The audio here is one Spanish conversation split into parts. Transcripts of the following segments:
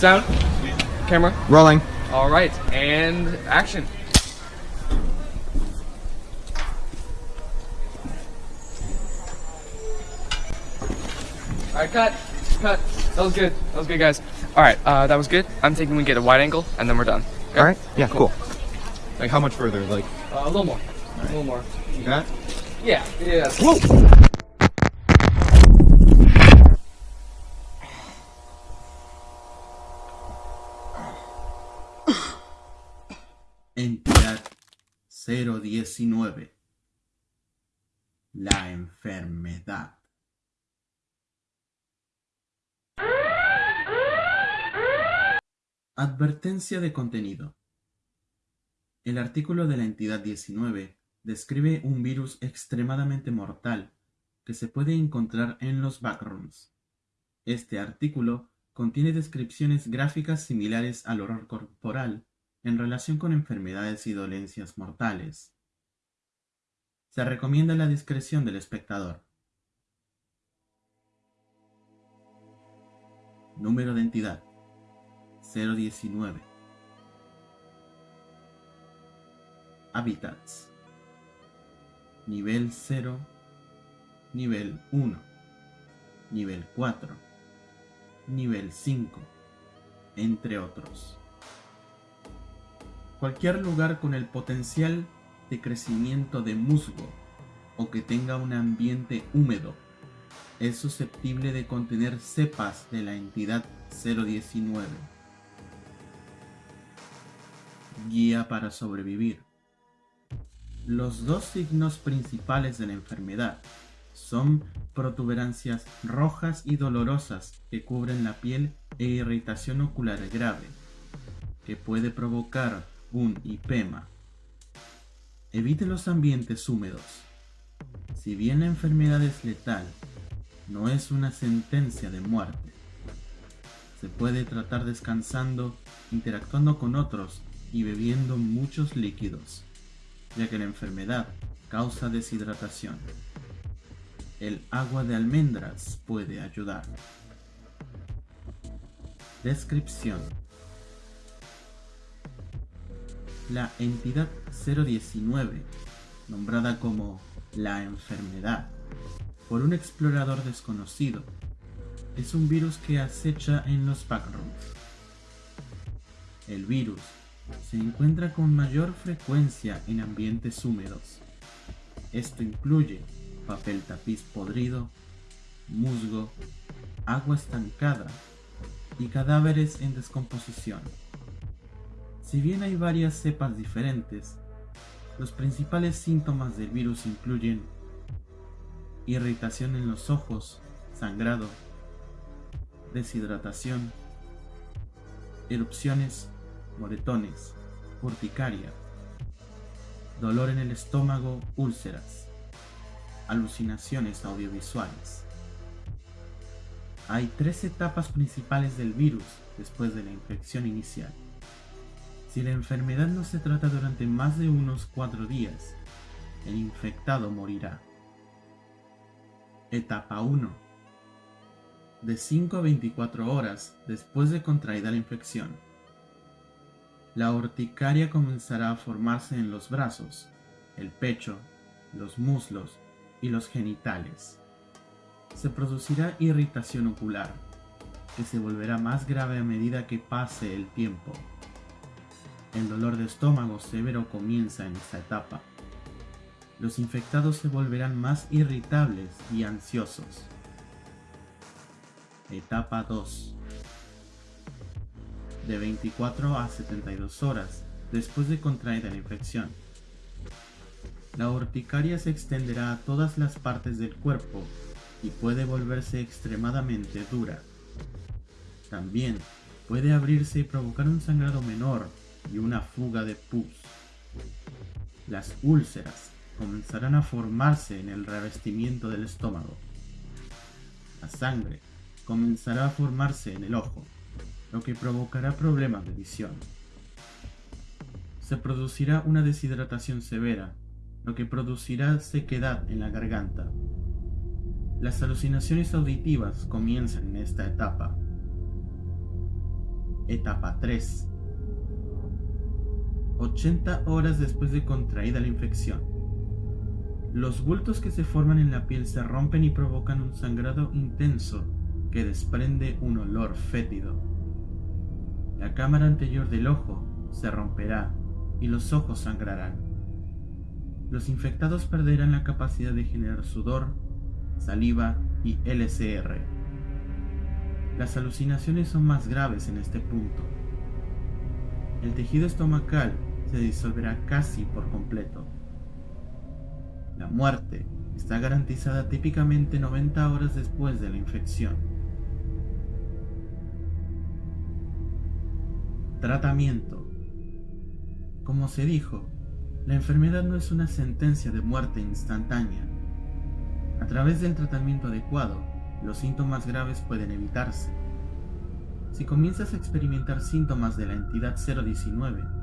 Sound. Camera. Rolling. All right, and action. All right, cut. Cut. That was good. That was good, guys. All right, uh, that was good. I'm thinking we get a wide angle, and then we're done. Okay? All right. Yeah. Cool. Like how much further? Like Uh, a little more. A little more. that? Yeah. Yeah. Entidad 019. La enfermedad. Advertencia de contenido. El artículo de la entidad 19 describe un virus extremadamente mortal que se puede encontrar en los backrooms. Este artículo contiene descripciones gráficas similares al horror corporal en relación con enfermedades y dolencias mortales. Se recomienda la discreción del espectador. Número de entidad 019. Hábitats. Nivel 0, nivel 1, nivel 4, nivel 5, entre otros. Cualquier lugar con el potencial de crecimiento de musgo o que tenga un ambiente húmedo es susceptible de contener cepas de la entidad 019. Guía para sobrevivir. Los dos signos principales de la enfermedad son protuberancias rojas y dolorosas que cubren la piel e irritación ocular grave, que puede provocar un hipema. Evite los ambientes húmedos. Si bien la enfermedad es letal, no es una sentencia de muerte. Se puede tratar descansando, interactuando con otros y bebiendo muchos líquidos, ya que la enfermedad causa deshidratación. El agua de almendras puede ayudar. Descripción La entidad 019, nombrada como la enfermedad por un explorador desconocido, es un virus que acecha en los backrooms. El virus se encuentra con mayor frecuencia en ambientes húmedos. Esto incluye papel tapiz podrido, musgo, agua estancada y cadáveres en descomposición. Si bien hay varias cepas diferentes, los principales síntomas del virus incluyen irritación en los ojos, sangrado, deshidratación, erupciones, moretones, urticaria, dolor en el estómago, úlceras, alucinaciones audiovisuales. Hay tres etapas principales del virus después de la infección inicial. Si la enfermedad no se trata durante más de unos cuatro días, el infectado morirá. Etapa 1. De 5 a 24 horas después de contraída la infección. La urticaria comenzará a formarse en los brazos, el pecho, los muslos y los genitales. Se producirá irritación ocular, que se volverá más grave a medida que pase el tiempo. El dolor de estómago severo comienza en esta etapa. Los infectados se volverán más irritables y ansiosos. Etapa 2. De 24 a 72 horas después de contraída la infección. La urticaria se extenderá a todas las partes del cuerpo y puede volverse extremadamente dura. También puede abrirse y provocar un sangrado menor y una fuga de pus. Las úlceras comenzarán a formarse en el revestimiento del estómago. La sangre comenzará a formarse en el ojo, lo que provocará problemas de visión. Se producirá una deshidratación severa, lo que producirá sequedad en la garganta. Las alucinaciones auditivas comienzan en esta etapa. Etapa 3. 80 horas después de contraída la infección. Los bultos que se forman en la piel se rompen y provocan un sangrado intenso que desprende un olor fétido. La cámara anterior del ojo se romperá y los ojos sangrarán. Los infectados perderán la capacidad de generar sudor, saliva y LCR. Las alucinaciones son más graves en este punto. El tejido estomacal se disolverá casi por completo. La muerte está garantizada típicamente 90 horas después de la infección. Tratamiento. Como se dijo, la enfermedad no es una sentencia de muerte instantánea. A través del tratamiento adecuado, los síntomas graves pueden evitarse. Si comienzas a experimentar síntomas de la entidad 019,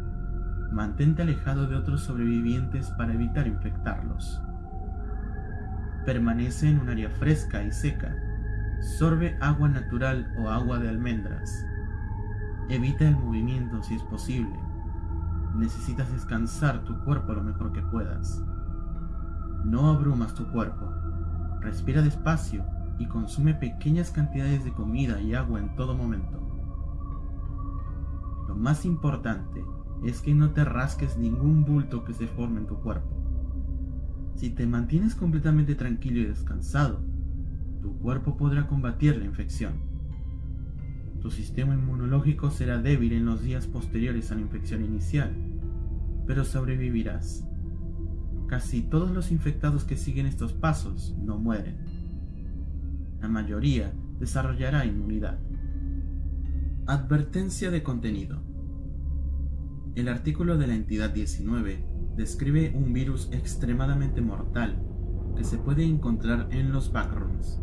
mantente alejado de otros sobrevivientes para evitar infectarlos. Permanece en un área fresca y seca. Sorbe agua natural o agua de almendras. Evita el movimiento si es posible. Necesitas descansar tu cuerpo lo mejor que puedas. No abrumas tu cuerpo. Respira despacio y consume pequeñas cantidades de comida y agua en todo momento. Lo más importante es que no te rasques ningún bulto que se forme en tu cuerpo. Si te mantienes completamente tranquilo y descansado, tu cuerpo podrá combatir la infección. Tu sistema inmunológico será débil en los días posteriores a la infección inicial, pero sobrevivirás. Casi todos los infectados que siguen estos pasos no mueren. La mayoría desarrollará inmunidad. Advertencia de contenido. El artículo de la entidad 19 describe un virus extremadamente mortal que se puede encontrar en los backrooms.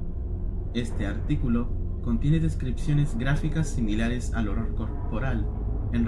Este artículo contiene descripciones gráficas similares al horror corporal en